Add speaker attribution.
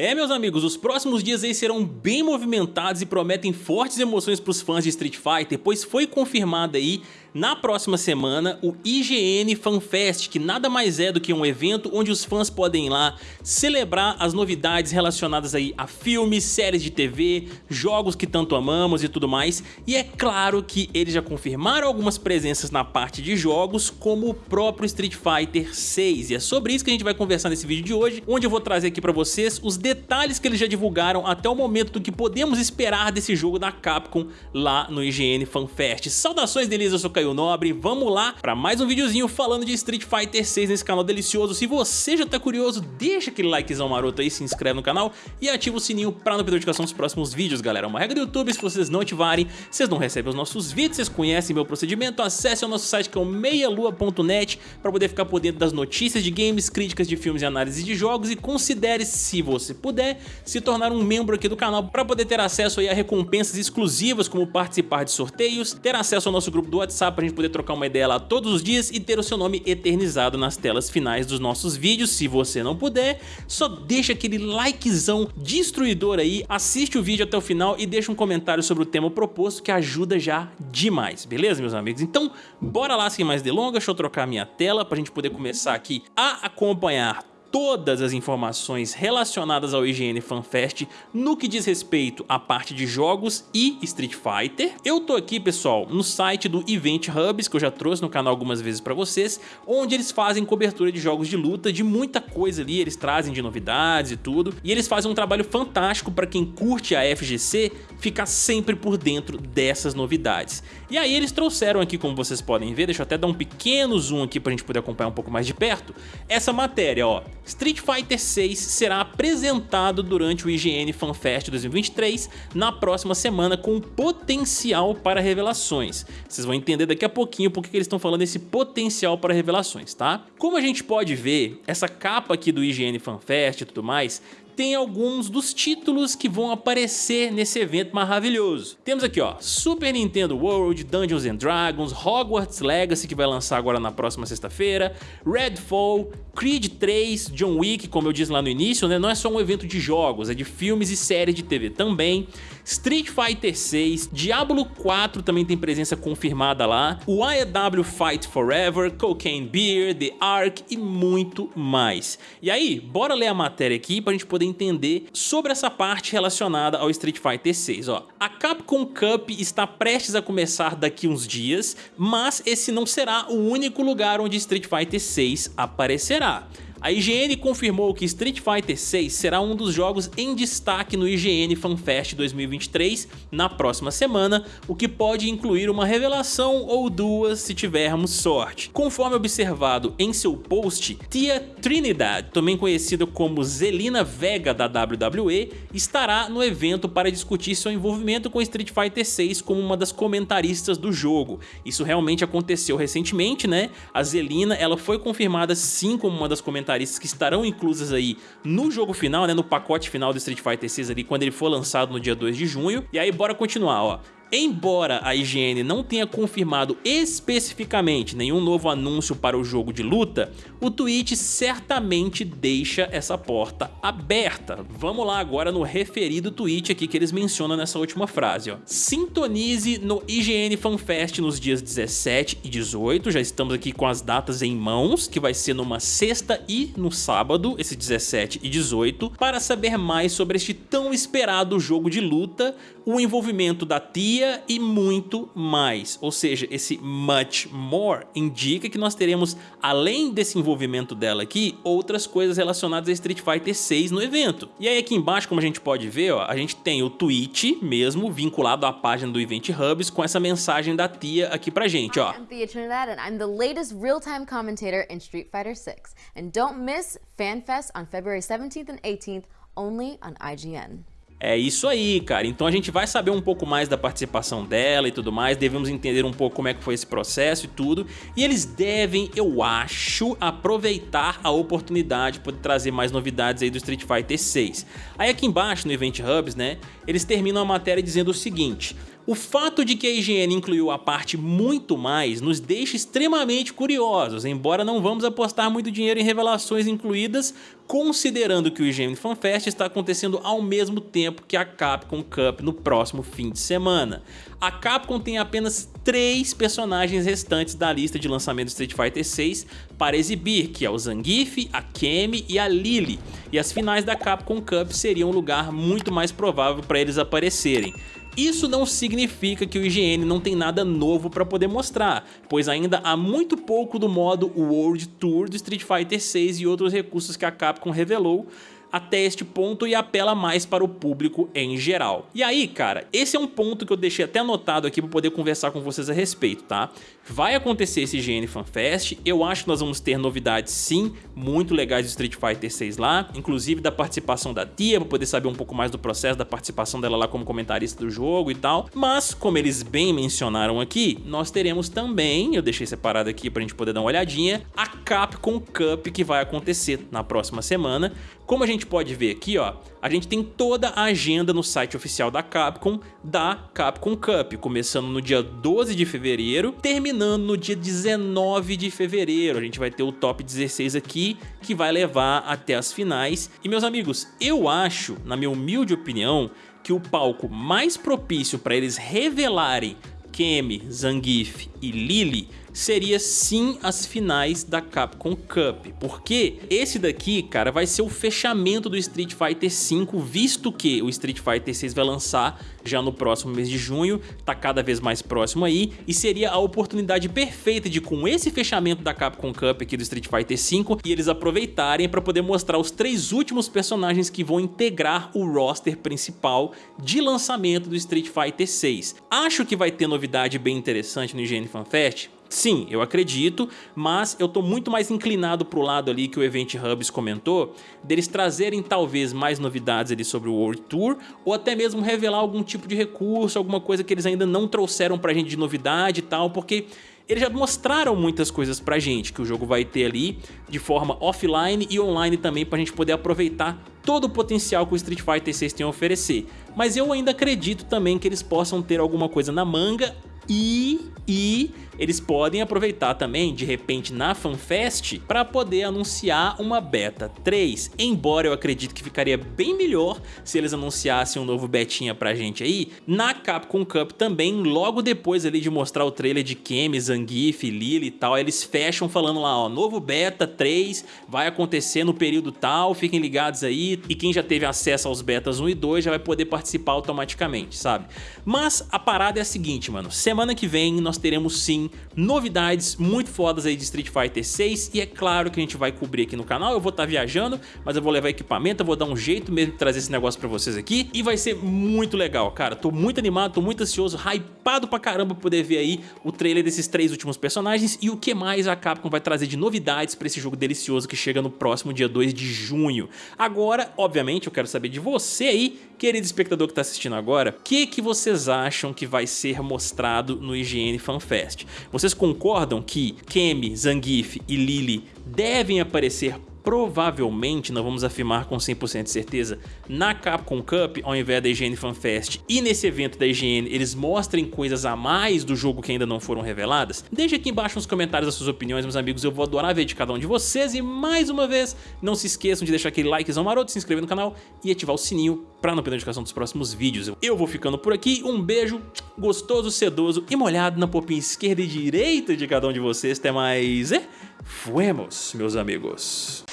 Speaker 1: É, meus amigos, os próximos dias aí serão bem movimentados e prometem fortes emoções para os fãs de Street Fighter, pois foi confirmado aí na próxima semana o IGN FanFest, que nada mais é do que um evento onde os fãs podem ir lá celebrar as novidades relacionadas aí a filmes, séries de TV, jogos que tanto amamos e tudo mais. E é claro que eles já confirmaram algumas presenças na parte de jogos, como o próprio Street Fighter 6. E é sobre isso que a gente vai conversar nesse vídeo de hoje, onde eu vou trazer aqui para vocês os detalhes que eles já divulgaram até o momento do que podemos esperar desse jogo da Capcom lá no IGN FanFest. Saudações deles, eu sou Caio Nobre, vamos lá para mais um videozinho falando de Street Fighter 6 nesse canal delicioso. Se você já tá curioso, deixa aquele likezão maroto aí, se inscreve no canal e ativa o sininho para não perder notificação dos próximos vídeos, galera. É uma regra do YouTube, se vocês não ativarem, vocês não recebem os nossos vídeos, vocês conhecem meu procedimento, acesse o nosso site que é o meialua.net para poder ficar por dentro das notícias de games, críticas de filmes e análises de jogos e considere, se você puder se tornar um membro aqui do canal para poder ter acesso a recompensas exclusivas como participar de sorteios, ter acesso ao nosso grupo do WhatsApp para a gente poder trocar uma ideia lá todos os dias e ter o seu nome eternizado nas telas finais dos nossos vídeos. Se você não puder, só deixa aquele likezão destruidor aí, assiste o vídeo até o final e deixa um comentário sobre o tema proposto que ajuda já demais, beleza meus amigos? Então bora lá sem mais delongas, deixa eu trocar minha tela para a gente poder começar aqui a acompanhar todas as informações relacionadas ao IGN FanFest no que diz respeito à parte de jogos e Street Fighter. Eu tô aqui, pessoal, no site do Event Hubs, que eu já trouxe no canal algumas vezes para vocês, onde eles fazem cobertura de jogos de luta, de muita coisa ali, eles trazem de novidades e tudo, e eles fazem um trabalho fantástico para quem curte a FGC ficar sempre por dentro dessas novidades. E aí eles trouxeram aqui, como vocês podem ver, deixa eu até dar um pequeno zoom aqui para a gente poder acompanhar um pouco mais de perto, essa matéria, ó, Street Fighter 6 será apresentado durante o IGN FanFest 2023 na próxima semana com potencial para revelações. Vocês vão entender daqui a pouquinho porque eles estão falando desse potencial para revelações, tá? Como a gente pode ver, essa capa aqui do IGN FanFest e tudo mais tem alguns dos títulos que vão aparecer nesse evento maravilhoso. Temos aqui ó, Super Nintendo World, Dungeons and Dragons, Hogwarts Legacy que vai lançar agora na próxima sexta-feira, Redfall, Creed 3, John Wick, como eu disse lá no início, né, não é só um evento de jogos, é de filmes e séries de TV também, Street Fighter 6, Diablo 4 também tem presença confirmada lá, o AEW Fight Forever, Cocaine Beer, The Ark e muito mais. E aí, bora ler a matéria aqui pra gente poder entender sobre essa parte relacionada ao Street Fighter 6. Ó. A Capcom Cup está prestes a começar daqui uns dias, mas esse não será o único lugar onde Street Fighter 6 aparecerá. A IGN confirmou que Street Fighter 6 será um dos jogos em destaque no IGN FanFest 2023 na próxima semana, o que pode incluir uma revelação ou duas se tivermos sorte. Conforme observado em seu post, Tia Trinidad, também conhecida como Zelina Vega da WWE, estará no evento para discutir seu envolvimento com Street Fighter 6 como uma das comentaristas do jogo. Isso realmente aconteceu recentemente, né? A Zelina ela foi confirmada sim como uma das comentaristas comentaristas que estarão inclusas aí no jogo final, né, no pacote final do Street Fighter 6 ali, quando ele for lançado no dia 2 de junho. E aí bora continuar, ó. Embora a IGN não tenha confirmado especificamente nenhum novo anúncio para o jogo de luta, o tweet certamente deixa essa porta aberta. Vamos lá agora no referido tweet aqui que eles mencionam nessa última frase. Ó. Sintonize no IGN FanFest nos dias 17 e 18, já estamos aqui com as datas em mãos, que vai ser numa sexta e no sábado, esse 17 e 18, para saber mais sobre este tão esperado jogo de luta, o envolvimento da TIA e muito mais. Ou seja, esse much more indica que nós teremos, além desse envolvimento dela aqui, outras coisas relacionadas a Street Fighter 6 no evento. E aí aqui embaixo, como a gente pode ver, ó, a gente tem o tweet mesmo vinculado à página do Event Hubs com essa mensagem da tia aqui pra gente, ó. Thea Trinidad real-time Street Fighter 6. And don't miss FanFest on February 17th and 18th only on IGN. É isso aí, cara. Então a gente vai saber um pouco mais da participação dela e tudo mais, devemos entender um pouco como é que foi esse processo e tudo. E eles devem, eu acho, aproveitar a oportunidade de poder trazer mais novidades aí do Street Fighter 6. Aí aqui embaixo no Event Hubs, né, eles terminam a matéria dizendo o seguinte... O fato de que a IGN incluiu a parte muito mais nos deixa extremamente curiosos, embora não vamos apostar muito dinheiro em revelações incluídas, considerando que o IGN FanFest está acontecendo ao mesmo tempo que a Capcom Cup no próximo fim de semana. A Capcom tem apenas três personagens restantes da lista de lançamento do Street Fighter 6 para exibir, que é o Zangief, a Kemi e a Lily, e as finais da Capcom Cup seriam um lugar muito mais provável para eles aparecerem. Isso não significa que o IGN não tem nada novo para poder mostrar, pois ainda há muito pouco do modo World Tour do Street Fighter 6 e outros recursos que a Capcom revelou, até este ponto e apela mais para o público em geral. E aí, cara, esse é um ponto que eu deixei até anotado aqui para poder conversar com vocês a respeito, tá? Vai acontecer esse GN FanFest, eu acho que nós vamos ter novidades sim, muito legais do Street Fighter 6 lá, inclusive da participação da Tia, para poder saber um pouco mais do processo da participação dela lá como comentarista do jogo e tal, mas como eles bem mencionaram aqui, nós teremos também, eu deixei separado aqui pra gente poder dar uma olhadinha, a Capcom Cup que vai acontecer na próxima semana, como a gente pode ver aqui, ó, a gente tem toda a agenda no site oficial da Capcom, da Capcom Cup, começando no dia 12 de fevereiro, terminando no dia 19 de fevereiro. A gente vai ter o top 16 aqui, que vai levar até as finais. E meus amigos, eu acho, na minha humilde opinião, que o palco mais propício para eles revelarem Kemi, Zangief e Lily seria sim as finais da Capcom Cup, porque esse daqui, cara, vai ser o fechamento do Street Fighter V, visto que o Street Fighter 6 vai lançar já no próximo mês de junho, tá cada vez mais próximo aí, e seria a oportunidade perfeita de com esse fechamento da Capcom Cup aqui do Street Fighter V, e eles aproveitarem para poder mostrar os três últimos personagens que vão integrar o roster principal de lançamento do Street Fighter 6. Acho que vai ter novidade bem interessante no IGN FanFest, Sim, eu acredito, mas eu tô muito mais inclinado pro lado ali que o Event Hubs comentou, deles trazerem talvez mais novidades ali sobre o World Tour, ou até mesmo revelar algum tipo de recurso, alguma coisa que eles ainda não trouxeram pra gente de novidade e tal, porque eles já mostraram muitas coisas pra gente, que o jogo vai ter ali de forma offline e online também pra gente poder aproveitar todo o potencial que o Street Fighter 6 tem a oferecer. Mas eu ainda acredito também que eles possam ter alguma coisa na manga e, e eles podem aproveitar também, de repente, na FanFest, para poder anunciar uma Beta 3, embora eu acredito que ficaria bem melhor se eles anunciassem um novo betinha pra gente aí, na Capcom Cup também, logo depois ali de mostrar o trailer de Kemi, Zangief, Lily e tal, eles fecham falando lá, ó, novo Beta 3 vai acontecer no período tal, fiquem ligados aí, e quem já teve acesso aos betas 1 e 2 já vai poder participar automaticamente, sabe? Mas a parada é a seguinte, mano, semana que vem nós teremos sim novidades muito fodas aí de Street Fighter 6 e é claro que a gente vai cobrir aqui no canal, eu vou estar tá viajando, mas eu vou levar equipamento, eu vou dar um jeito mesmo de trazer esse negócio pra vocês aqui. E vai ser muito legal, cara, tô muito animado, tô muito ansioso, hypado pra caramba pra poder ver aí o trailer desses três últimos personagens. E o que mais a Capcom vai trazer de novidades pra esse jogo delicioso que chega no próximo dia 2 de junho. Agora, obviamente, eu quero saber de você aí, querido espectador que tá assistindo agora, o que, que vocês acham que vai ser mostrado no IGN FanFest? Vocês concordam que Kemi, Zangief e Lily devem aparecer provavelmente, não vamos afirmar com 100% de certeza, na Capcom Cup ao invés da IGN FanFest e nesse evento da IGN eles mostrem coisas a mais do jogo que ainda não foram reveladas? Deixe aqui embaixo nos comentários as suas opiniões, meus amigos, eu vou adorar ver de cada um de vocês e mais uma vez, não se esqueçam de deixar aquele likezão maroto, se inscrever no canal e ativar o sininho para não perder a notificação dos próximos vídeos. Eu vou ficando por aqui, um beijo gostoso, sedoso e molhado na popinha esquerda e direita de cada um de vocês, até mais, e fuemos, meus amigos.